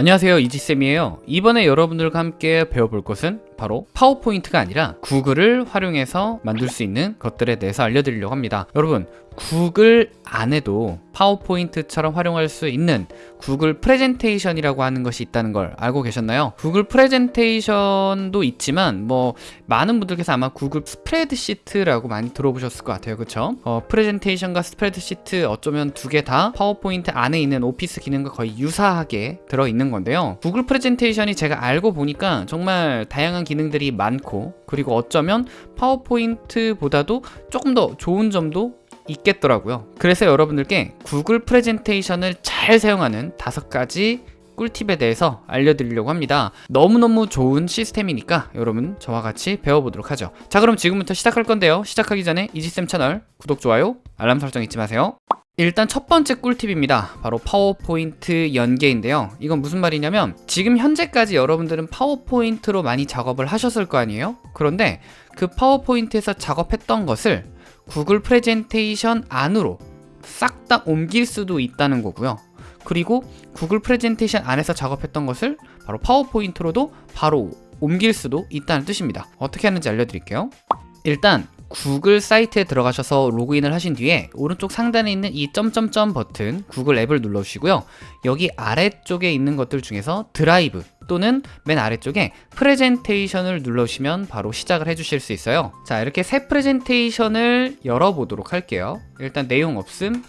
안녕하세요 이지쌤이에요. 이번에 여러분들과 함께 배워볼 것은 바로 파워포인트가 아니라 구글을 활용해서 만들 수 있는 것들에 대해서 알려드리려고 합니다 여러분 구글 안에도 파워포인트처럼 활용할 수 있는 구글 프레젠테이션이라고 하는 것이 있다는 걸 알고 계셨나요? 구글 프레젠테이션도 있지만 뭐 많은 분들께서 아마 구글 스프레드시트라고 많이 들어보셨을 것 같아요 그쵸? 어, 프레젠테이션과 스프레드시트 어쩌면 두 개 다 파워포인트 안에 있는 오피스 기능과 거의 유사하게 들어있는 건데요 구글 프레젠테이션이 제가 알고 보니까 정말 다양한 기능들이 많고 그리고 어쩌면 파워포인트보다도 조금 더 좋은 점도 있겠더라고요. 그래서 여러분들께 구글 프레젠테이션을 잘 사용하는 다섯 가지 꿀팁에 대해서 알려드리려고 합니다. 너무너무 좋은 시스템이니까 여러분 저와 같이 배워보도록 하죠. 자 그럼 지금부터 시작할 건데요. 시작하기 전에 이지쌤 채널 구독, 좋아요, 알람 설정 잊지 마세요 일단 첫 번째 꿀팁입니다. 바로 파워포인트 연계인데요. 이건 무슨 말이냐면 지금 현재까지 여러분들은 파워포인트로 많이 작업을 하셨을 거 아니에요? 그런데 그 파워포인트에서 작업했던 것을 구글 프레젠테이션 안으로 싹 다 옮길 수도 있다는 거고요. 그리고 구글 프레젠테이션 안에서 작업했던 것을 바로 파워포인트로도 바로 옮길 수도 있다는 뜻입니다. 어떻게 하는지 알려드릴게요. 일단 구글 사이트에 들어가셔서 로그인을 하신 뒤에 오른쪽 상단에 있는 이 점점점 버튼 구글 앱을 눌러주시고요. 여기 아래쪽에 있는 것들 중에서 드라이브 또는 맨 아래쪽에 프레젠테이션을 눌러주시면 바로 시작을 해주실 수 있어요. 자 이렇게 새 프레젠테이션을 열어보도록 할게요. 일단 내용 없음.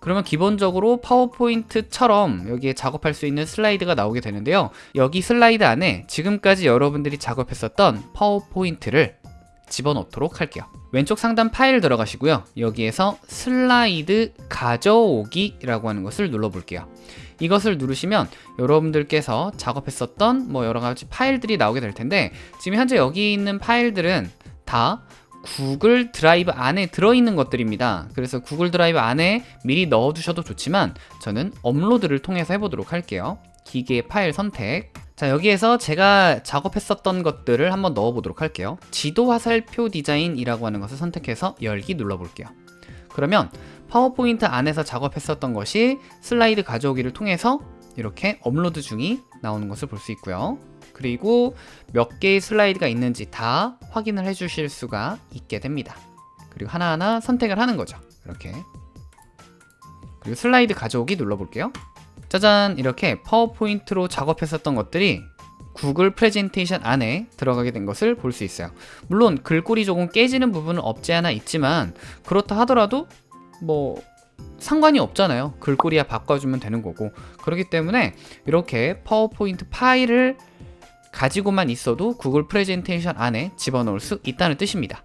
그러면 기본적으로 파워포인트처럼 여기에 작업할 수 있는 슬라이드가 나오게 되는데요. 여기 슬라이드 안에 지금까지 여러분들이 작업했었던 파워포인트를 집어넣도록 할게요. 왼쪽 상단 파일 들어가시고요. 여기에서 슬라이드 가져오기 라고 하는 것을 눌러 볼게요. 이것을 누르시면 여러분들께서 작업했었던 뭐 여러가지 파일들이 나오게 될 텐데 지금 현재 여기 있는 파일들은 다 구글 드라이브 안에 들어있는 것들입니다. 그래서 구글 드라이브 안에 미리 넣어두셔도 좋지만 저는 업로드를 통해서 해보도록 할게요. 기기의 파일 선택 자 여기에서 제가 작업했었던 것들을 한번 넣어 보도록 할게요. 지도 화살표 디자인이라고 하는 것을 선택해서 열기 눌러 볼게요. 그러면 파워포인트 안에서 작업했었던 것이 슬라이드 가져오기를 통해서 이렇게 업로드 중이 나오는 것을 볼 수 있고요. 그리고 몇 개의 슬라이드가 있는지 다 확인을 해 주실 수가 있게 됩니다. 그리고 하나하나 선택을 하는 거죠. 이렇게. 그리고 슬라이드 가져오기 눌러 볼게요 짜잔 이렇게 파워포인트로 작업했었던 것들이 구글 프레젠테이션 안에 들어가게 된 것을 볼 수 있어요. 물론 글꼴이 조금 깨지는 부분은 없지 않아 있지만 그렇다 하더라도 뭐 상관이 없잖아요. 글꼴이야 바꿔주면 되는 거고. 그렇기 때문에 이렇게 파워포인트 파일을 가지고만 있어도 구글 프레젠테이션 안에 집어넣을 수 있다는 뜻입니다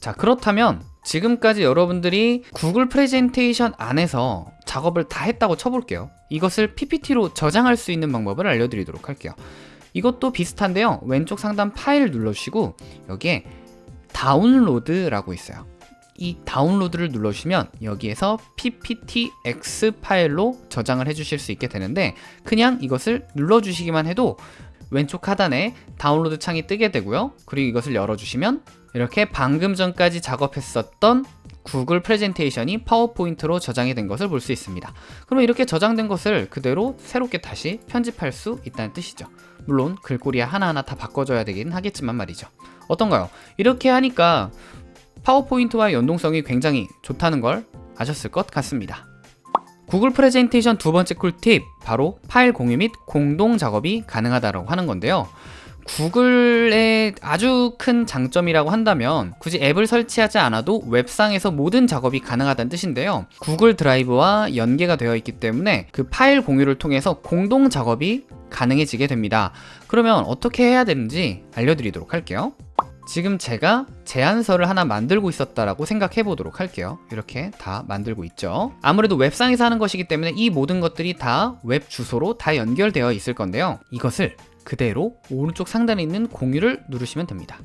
자 그렇다면 지금까지 여러분들이 구글 프레젠테이션 안에서 작업을 다 했다고 쳐볼게요. 이것을 PPT로 저장할 수 있는 방법을 알려드리도록 할게요. 이것도 비슷한데요. 왼쪽 상단 파일 눌러주시고 여기에 다운로드라고 있어요. 이 다운로드를 눌러주시면 여기에서 pptx 파일로 저장을 해주실 수 있게 되는데 그냥 이것을 눌러주시기만 해도 왼쪽 하단에 다운로드 창이 뜨게 되고요. 그리고 이것을 열어주시면 이렇게 방금 전까지 작업했었던 구글 프레젠테이션이 파워포인트로 저장이 된 것을 볼 수 있습니다. 그럼 이렇게 저장된 것을 그대로 새롭게 다시 편집할 수 있다는 뜻이죠. 물론 글꼴이야 하나하나 다 바꿔줘야 되긴 하겠지만 말이죠. 어떤가요? 이렇게 하니까 파워포인트와의 연동성이 굉장히 좋다는 걸 아셨을 것 같습니다. 구글 프레젠테이션 두 번째 꿀팁 바로 파일 공유 및 공동 작업이 가능하다고 하는 건데요 구글의 아주 큰 장점이라고 한다면 굳이 앱을 설치하지 않아도 웹상에서 모든 작업이 가능하다는 뜻인데요. 구글 드라이브와 연계가 되어 있기 때문에 그 파일 공유를 통해서 공동 작업이 가능해지게 됩니다. 그러면 어떻게 해야 되는지 알려드리도록 할게요. 지금 제가 제안서를 하나 만들고 있었다라고 생각해 보도록 할게요. 이렇게 다 만들고 있죠. 아무래도 웹상에서 하는 것이기 때문에 이 모든 것들이 다 웹 주소로 다 연결되어 있을 건데요. 이것을 그대로 오른쪽 상단에 있는 공유를 누르시면 됩니다.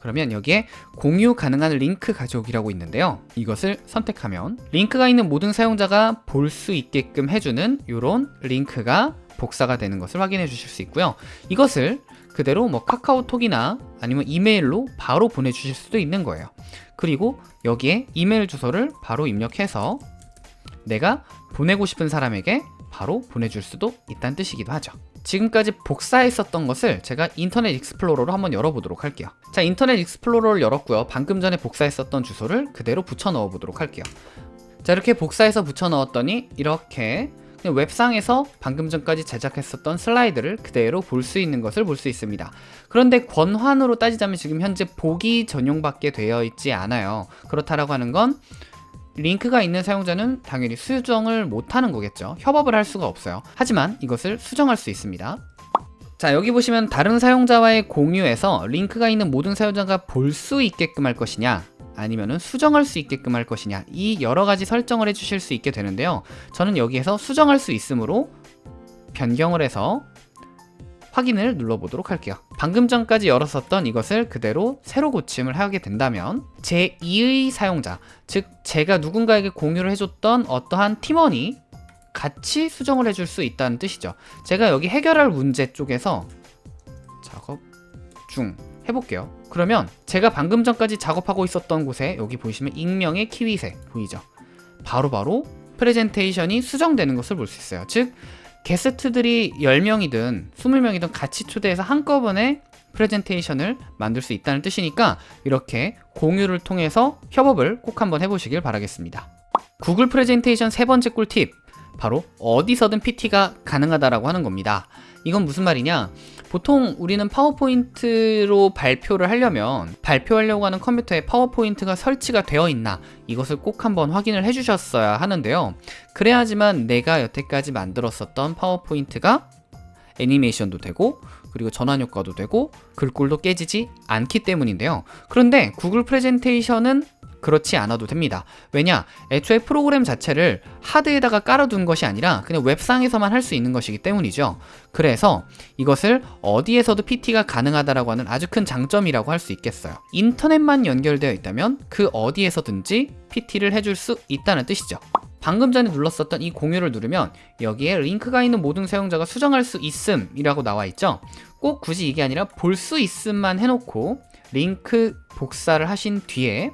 그러면 여기에 공유 가능한 링크 가져오기라고 있는데요. 이것을 선택하면 링크가 있는 모든 사용자가 볼 수 있게끔 해주는 이런 링크가 복사가 되는 것을 확인해 주실 수 있고요. 이것을 그대로 뭐 카카오톡이나 아니면 이메일로 바로 보내주실 수도 있는 거예요. 그리고 여기에 이메일 주소를 바로 입력해서 내가 보내고 싶은 사람에게 바로 보내줄 수도 있다는 뜻이기도 하죠. 지금까지 복사했었던 것을 제가 인터넷 익스플로러로 한번 열어보도록 할게요. 자, 인터넷 익스플로러를 열었고요. 방금 전에 복사했었던 주소를 그대로 붙여 넣어 보도록 할게요. 자, 이렇게 복사해서 붙여 넣었더니 이렇게 웹상에서 방금 전까지 제작했었던 슬라이드를 그대로 볼 수 있는 것을 볼 수 있습니다. 그런데 권한으로 따지자면 지금 현재 보기 전용밖에 되어 있지 않아요. 그렇다라고 하는 건 링크가 있는 사용자는 당연히 수정을 못하는 거겠죠. 협업을 할 수가 없어요. 하지만 이것을 수정할 수 있습니다. 자 여기 보시면 다른 사용자와의 공유에서 링크가 있는 모든 사용자가 볼 수 있게끔 할 것이냐 아니면 수정할 수 있게끔 할 것이냐 이 여러 가지 설정을 해 주실 수 있게 되는데요 저는 여기에서 수정할 수 있으므로 변경을 해서 확인을 눌러보도록 할게요. 방금 전까지 열었었던 이것을 그대로 새로 고침을 하게 된다면 제2의 사용자 즉 제가 누군가에게 공유를 해줬던 어떠한 팀원이 같이 수정을 해줄 수 있다는 뜻이죠. 제가 여기 해결할 문제 쪽에서 작업 중 해볼게요. 그러면 제가 방금 전까지 작업하고 있었던 곳에 여기 보시면 익명의 키위색 보이죠? 바로 바로 프레젠테이션이 수정되는 것을 볼 수 있어요. 즉 게스트들이 10명이든 20명이든 같이 초대해서 한꺼번에 프레젠테이션을 만들 수 있다는 뜻이니까 이렇게 공유를 통해서 협업을 꼭 한번 해보시길 바라겠습니다. 구글 프레젠테이션 세 번째 꿀팁. 바로 어디서든 PT가 가능하다라고 하는 겁니다. 이건 무슨 말이냐 보통 우리는 파워포인트로 발표를 하려면 발표하려고 하는 컴퓨터에 파워포인트가 설치가 되어 있나 이것을 꼭 한번 확인을 해 주셨어야 하는데요. 그래야지만 내가 여태까지 만들었었던 파워포인트가 애니메이션도 되고 그리고 전환 효과도 되고 글꼴도 깨지지 않기 때문인데요 그런데 구글 프레젠테이션은 그렇지 않아도 됩니다. 왜냐? 애초에 프로그램 자체를 하드에다가 깔아둔 것이 아니라 그냥 웹상에서만 할 수 있는 것이기 때문이죠. 그래서 이것을 어디에서도 PT가 가능하다라고 하는 아주 큰 장점이라고 할 수 있겠어요. 인터넷만 연결되어 있다면 그 어디에서든지 PT를 해줄 수 있다는 뜻이죠. 방금 전에 눌렀었던 이 공유를 누르면 여기에 링크가 있는 모든 사용자가 수정할 수 있음이라고 나와 있죠. 꼭 굳이 이게 아니라 볼 수 있음만 해놓고 링크 복사를 하신 뒤에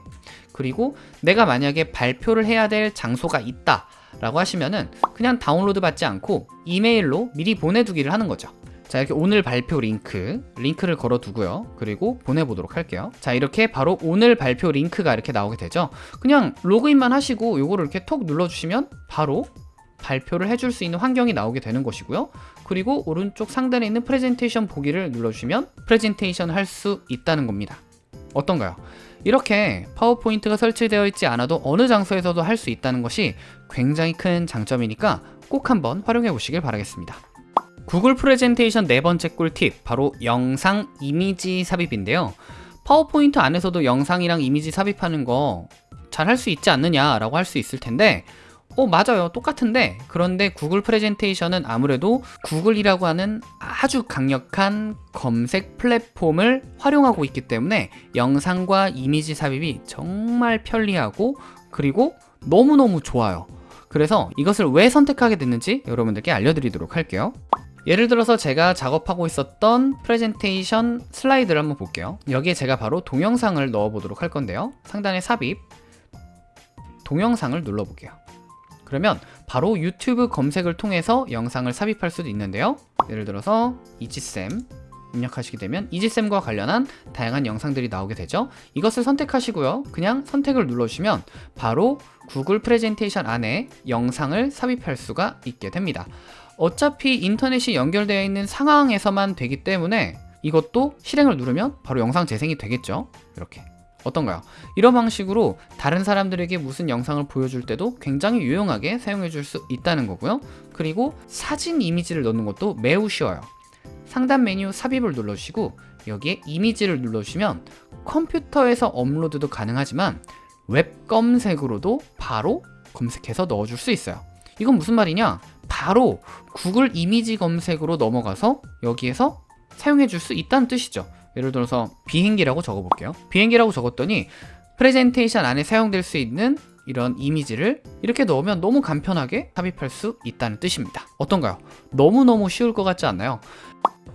그리고 내가 만약에 발표를 해야 될 장소가 있다 라고 하시면은 그냥 다운로드 받지 않고 이메일로 미리 보내두기를 하는 거죠 자 이렇게 오늘 발표 링크 링크를 걸어 두고요. 그리고 보내보도록 할게요. 자 이렇게 바로 오늘 발표 링크가 이렇게 나오게 되죠. 그냥 로그인만 하시고 요거를 이렇게 톡 눌러주시면 바로 발표를 해줄 수 있는 환경이 나오게 되는 것이고요. 그리고 오른쪽 상단에 있는 프레젠테이션 보기를 눌러주시면 프레젠테이션 할 수 있다는 겁니다. 어떤가요? 이렇게 파워포인트가 설치되어 있지 않아도 어느 장소에서도 할 수 있다는 것이 굉장히 큰 장점이니까 꼭 한번 활용해 보시길 바라겠습니다. 구글 프레젠테이션 네 번째 꿀팁 바로 영상 이미지 삽입인데요. 파워포인트 안에서도 영상이랑 이미지 삽입하는 거 잘 할 수 있지 않느냐 라고 할 수 있을 텐데 어 맞아요. 똑같은데. 그런데 구글 프레젠테이션은 아무래도 구글이라고 하는 아주 강력한 검색 플랫폼을 활용하고 있기 때문에 영상과 이미지 삽입이 정말 편리하고 그리고 너무너무 좋아요. 그래서 이것을 왜 선택하게 됐는지 여러분들께 알려드리도록 할게요 예를 들어서 제가 작업하고 있었던 프레젠테이션 슬라이드를 한번 볼게요. 여기에 제가 바로 동영상을 넣어 보도록 할 건데요. 상단에 삽입. 동영상을 눌러 볼게요. 그러면 바로 유튜브 검색을 통해서 영상을 삽입할 수도 있는데요. 예를 들어서 이지쌤 입력하시게 되면 이지쌤과 관련한 다양한 영상들이 나오게 되죠. 이것을 선택하시고요. 그냥 선택을 눌러주시면 바로 구글 프레젠테이션 안에 영상을 삽입할 수가 있게 됩니다 어차피 인터넷이 연결되어 있는 상황에서만 되기 때문에 이것도 실행을 누르면 바로 영상 재생이 되겠죠? 이렇게. 어떤가요? 이런 방식으로 다른 사람들에게 무슨 영상을 보여줄 때도 굉장히 유용하게 사용해 줄 수 있다는 거고요. 그리고 사진 이미지를 넣는 것도 매우 쉬워요. 상단 메뉴 삽입을 눌러주시고 여기에 이미지를 눌러주시면 컴퓨터에서 업로드도 가능하지만 웹 검색으로도 바로 검색해서 넣어줄 수 있어요. 이건 무슨 말이냐 바로 구글 이미지 검색으로 넘어가서 여기에서 사용해 줄 수 있다는 뜻이죠 예를 들어서 비행기라고 적어 볼게요 비행기라고 적었더니 프레젠테이션 안에 사용될 수 있는 이런 이미지를 이렇게 넣으면 너무 간편하게 삽입할 수 있다는 뜻입니다 어떤가요? 너무너무 쉬울 것 같지 않나요?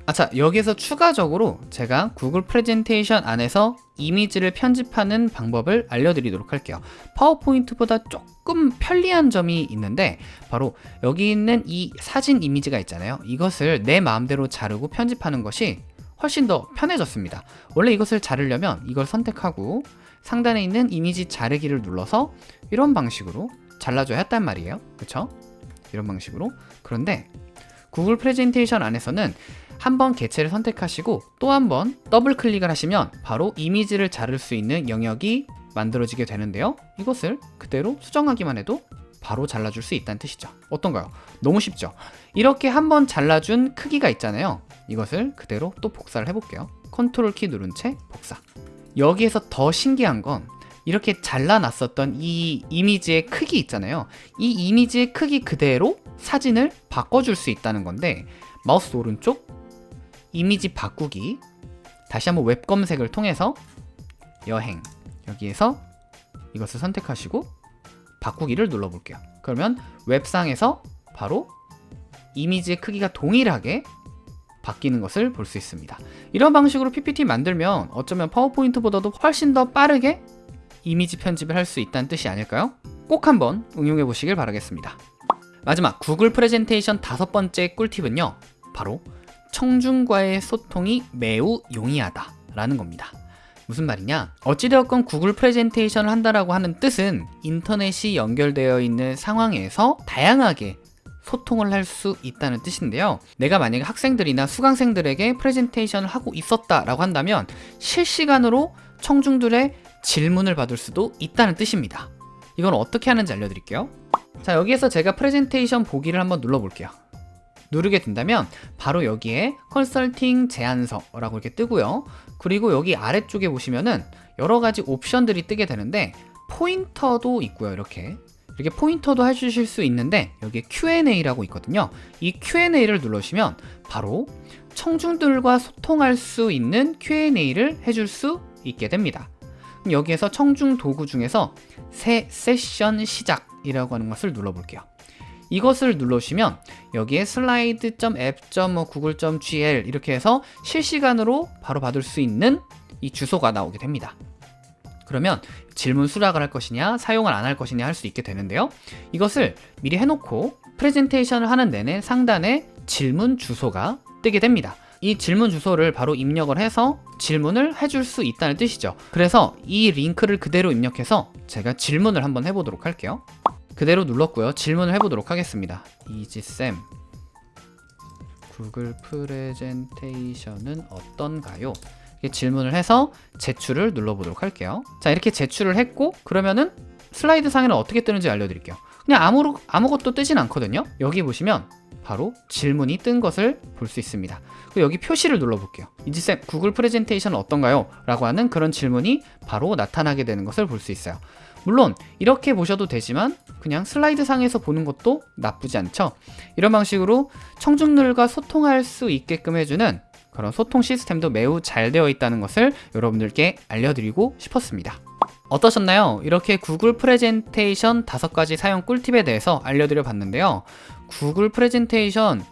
아차 여기서 추가적으로 제가 구글 프레젠테이션 안에서 이미지를 편집하는 방법을 알려드리도록 할게요. 파워포인트보다 조금 편리한 점이 있는데 바로 여기 있는 이 사진 이미지가 있잖아요. 이것을 내 마음대로 자르고 편집하는 것이 훨씬 더 편해졌습니다. 원래 이것을 자르려면 이걸 선택하고 상단에 있는 이미지 자르기를 눌러서 이런 방식으로 잘라줘야 했단 말이에요. 그쵸? 이런 방식으로. 그런데 구글 프레젠테이션 안에서는 한 번 개체를 선택하시고 또 한 번 더블 클릭을 하시면 바로 이미지를 자를 수 있는 영역이 만들어지게 되는데요. 이것을 그대로 수정하기만 해도 바로 잘라줄 수 있다는 뜻이죠. 어떤가요? 너무 쉽죠? 이렇게 한 번 잘라준 크기가 있잖아요. 이것을 그대로 또 복사를 해볼게요. 컨트롤 키 누른 채 복사. 여기에서 더 신기한 건 이렇게 잘라놨었던 이 이미지의 크기 있잖아요. 이 이미지의 크기 그대로 사진을 바꿔줄 수 있다는 건데 마우스 오른쪽 이미지 바꾸기. 다시 한번 웹 검색을 통해서 여행. 여기에서 이것을 선택하시고 바꾸기를 눌러볼게요. 그러면 웹상에서 바로 이미지의 크기가 동일하게 바뀌는 것을 볼 수 있습니다. 이런 방식으로 PPT 만들면 어쩌면 파워포인트보다도 훨씬 더 빠르게 이미지 편집을 할 수 있다는 뜻이 아닐까요? 꼭 한번 응용해 보시길 바라겠습니다. 마지막 구글 프레젠테이션 다섯 번째 꿀팁은요. 바로 청중과의 소통이 매우 용이하다 라는 겁니다. 무슨 말이냐? 어찌되었건 구글 프레젠테이션을 한다라고 하는 뜻은 인터넷이 연결되어 있는 상황에서 다양하게 소통을 할 수 있다는 뜻인데요. 내가 만약에 학생들이나 수강생들에게 프레젠테이션을 하고 있었다 라고 한다면 실시간으로 청중들의 질문을 받을 수도 있다는 뜻입니다. 이건 어떻게 하는지 알려드릴게요. 자 여기에서 제가 프레젠테이션 보기를 한번 눌러볼게요 누르게 된다면 바로 여기에 컨설팅 제안서라고 이렇게 뜨고요. 그리고 여기 아래쪽에 보시면은 여러 가지 옵션들이 뜨게 되는데 포인터도 있고요 이렇게. 이렇게 포인터도 해주실 수 있는데 여기에 Q&A라고 있거든요. 이 Q&A를 눌러주시면 바로 청중들과 소통할 수 있는 Q&A를 해줄 수 있게 됩니다. 여기에서 청중 도구 중에서 새 세션 시작이라고 하는 것을 눌러볼게요 이것을 눌러주시면 여기에 slide.app.google.gl 이렇게 해서 실시간으로 바로 받을 수 있는 이 주소가 나오게 됩니다. 그러면 질문 수락을 할 것이냐 사용을 안 할 것이냐 할 수 있게 되는데요. 이것을 미리 해놓고 프레젠테이션을 하는 내내 상단에 질문 주소가 뜨게 됩니다. 이 질문 주소를 바로 입력을 해서 질문을 해줄 수 있다는 뜻이죠. 그래서 이 링크를 그대로 입력해서 제가 질문을 한번 해보도록 할게요 그대로 눌렀고요. 질문을 해보도록 하겠습니다. 이지쌤. 구글 프레젠테이션은 어떤가요? 이렇게 질문을 해서 제출을 눌러보도록 할게요. 자 이렇게 제출을 했고 그러면은 슬라이드 상에는 어떻게 뜨는지 알려드릴게요. 그냥 아무, 아무것도 뜨진 않거든요. 여기 보시면 바로 질문이 뜬 것을 볼 수 있습니다. 여기 표시를 눌러볼게요. 이지쌤 구글 프레젠테이션은 어떤가요? 라고 하는 그런 질문이 바로 나타나게 되는 것을 볼 수 있어요 물론 이렇게 보셔도 되지만 그냥 슬라이드 상에서 보는 것도 나쁘지 않죠. 이런 방식으로 청중들과 소통할 수 있게끔 해주는 그런 소통 시스템도 매우 잘 되어 있다는 것을 여러분들께 알려드리고 싶었습니다. 어떠셨나요? 이렇게 구글 프레젠테이션 다섯 가지 사용 꿀팁에 대해서 알려드려 봤는데요. 구글 프레젠테이션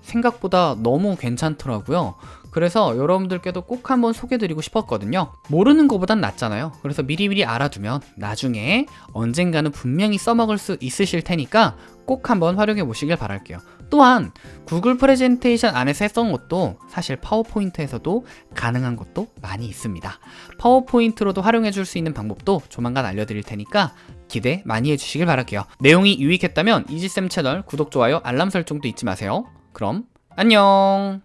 생각보다 너무 괜찮더라고요 그래서 여러분들께도 꼭 한번 소개드리고 싶었거든요. 모르는 것보단 낫잖아요. 그래서 미리미리 알아두면 나중에 언젠가는 분명히 써먹을 수 있으실 테니까 꼭 한번 활용해 보시길 바랄게요. 또한 구글 프레젠테이션 안에서 했던 것도 사실 파워포인트에서도 가능한 것도 많이 있습니다. 파워포인트로도 활용해 줄 수 있는 방법도 조만간 알려드릴 테니까 기대 많이 해주시길 바랄게요. 내용이 유익했다면 이지쌤 채널 구독, 좋아요, 알람 설정도 잊지 마세요. 그럼 안녕